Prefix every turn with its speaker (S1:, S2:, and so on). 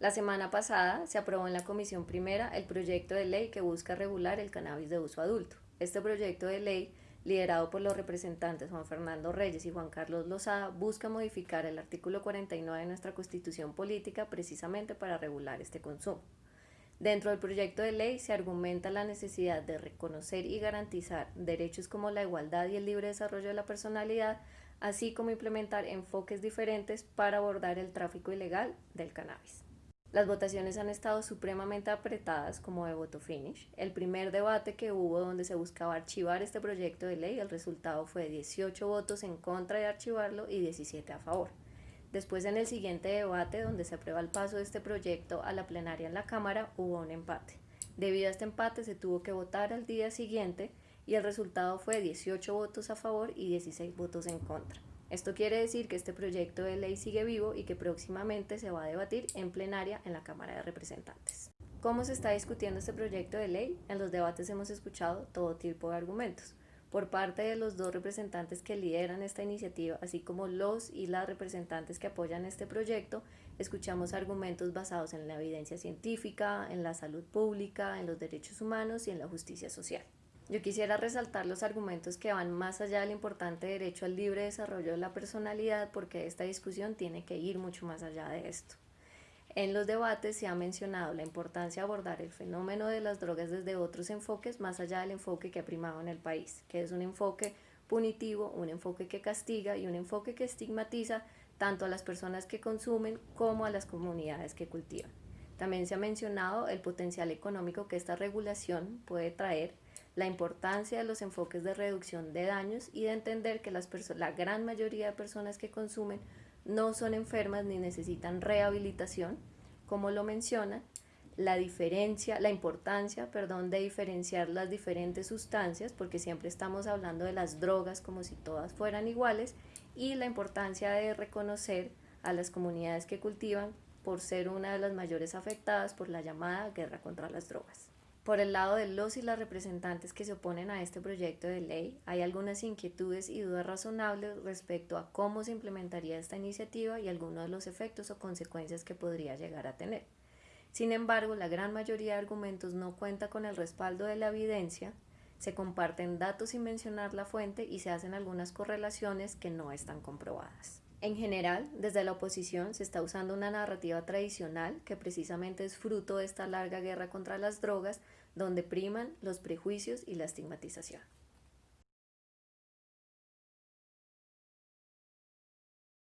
S1: La semana pasada se aprobó en la Comisión Primera el proyecto de ley que busca regular el cannabis de uso adulto. Este proyecto de ley, liderado por los representantes Juan Fernando Reyes y Juan Carlos Lozada, busca modificar el artículo 49 de nuestra Constitución Política precisamente para regular este consumo. Dentro del proyecto de ley se argumenta la necesidad de reconocer y garantizar derechos como la igualdad y el libre desarrollo de la personalidad, así como implementar enfoques diferentes para abordar el tráfico ilegal del cannabis. Las votaciones han estado supremamente apretadas como de voto finish. El primer debate que hubo donde se buscaba archivar este proyecto de ley, el resultado fue 18 votos en contra de archivarlo y 17 a favor. Después en el siguiente debate donde se aprueba el paso de este proyecto a la plenaria en la Cámara hubo un empate. Debido a este empate se tuvo que votar al día siguiente y el resultado fue 18 votos a favor y 16 votos en contra. Esto quiere decir que este proyecto de ley sigue vivo y que próximamente se va a debatir en plenaria en la Cámara de Representantes. ¿Cómo se está discutiendo este proyecto de ley? En los debates hemos escuchado todo tipo de argumentos. Por parte de los dos representantes que lideran esta iniciativa, así como los y las representantes que apoyan este proyecto, escuchamos argumentos basados en la evidencia científica, en la salud pública, en los derechos humanos y en la justicia social. Yo quisiera resaltar los argumentos que van más allá del importante derecho al libre desarrollo de la personalidad porque esta discusión tiene que ir mucho más allá de esto. En los debates se ha mencionado la importancia de abordar el fenómeno de las drogas desde otros enfoques más allá del enfoque que ha primado en el país, que es un enfoque punitivo, un enfoque que castiga y un enfoque que estigmatiza tanto a las personas que consumen como a las comunidades que cultivan. También se ha mencionado el potencial económico que esta regulación puede traer la importancia de los enfoques de reducción de daños y de entender que las la gran mayoría de personas que consumen no son enfermas ni necesitan rehabilitación, como lo menciona, la diferencia, la importancia, perdón, de diferenciar las diferentes sustancias, porque siempre estamos hablando de las drogas como si todas fueran iguales, y la importancia de reconocer a las comunidades que cultivan por ser una de las mayores afectadas por la llamada guerra contra las drogas. Por el lado de los y las representantes que se oponen a este proyecto de ley, hay algunas inquietudes y dudas razonables respecto a cómo se implementaría esta iniciativa y algunos de los efectos o consecuencias que podría llegar a tener. Sin embargo, la gran mayoría de argumentos no cuenta con el respaldo de la evidencia, se comparten datos sin mencionar la fuente y se hacen algunas correlaciones que no están comprobadas. En general, desde la oposición se está usando una narrativa tradicional que precisamente es fruto de esta larga guerra contra las drogas, donde priman los prejuicios y la estigmatización.